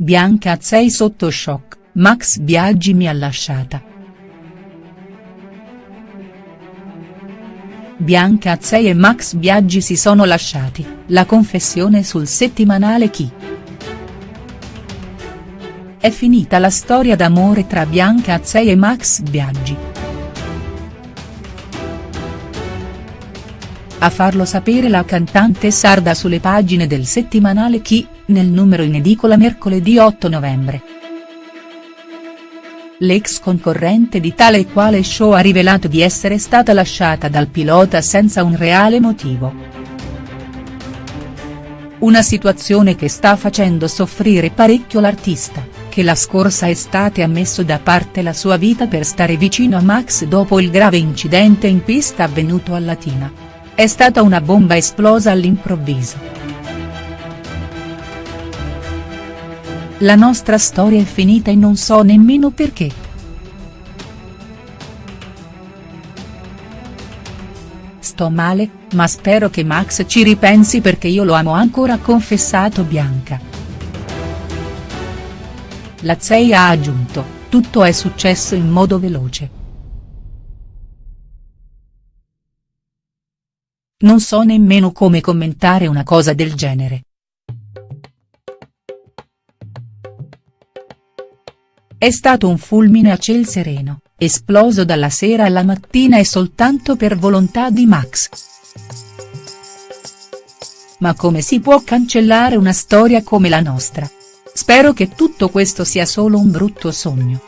Bianca Azzei sotto shock, Max Biaggi mi ha lasciata. Bianca Azzei e Max Biaggi si sono lasciati, la confessione sul settimanale Chi. È finita la storia d'amore tra Bianca Azzei e Max Biaggi. A farlo sapere la cantante sarda sulle pagine del settimanale Chi, nel numero in edicola mercoledì 8 novembre. L'ex concorrente di tale e quale show ha rivelato di essere stata lasciata dal pilota senza un reale motivo. Una situazione che sta facendo soffrire parecchio l'artista, che la scorsa estate ha messo da parte la sua vita per stare vicino a Max dopo il grave incidente in pista avvenuto a Latina. È stata una bomba esplosa all'improvviso. La nostra storia è finita e non so nemmeno perché. Sto male, ma spero che Max ci ripensi perché io lo amo ancora ha confessato Bianca. La Zei ha aggiunto, tutto è successo in modo veloce. Non so nemmeno come commentare una cosa del genere. È stato un fulmine a ciel sereno, esploso dalla sera alla mattina e soltanto per volontà di Max. Ma come si può cancellare una storia come la nostra? Spero che tutto questo sia solo un brutto sogno.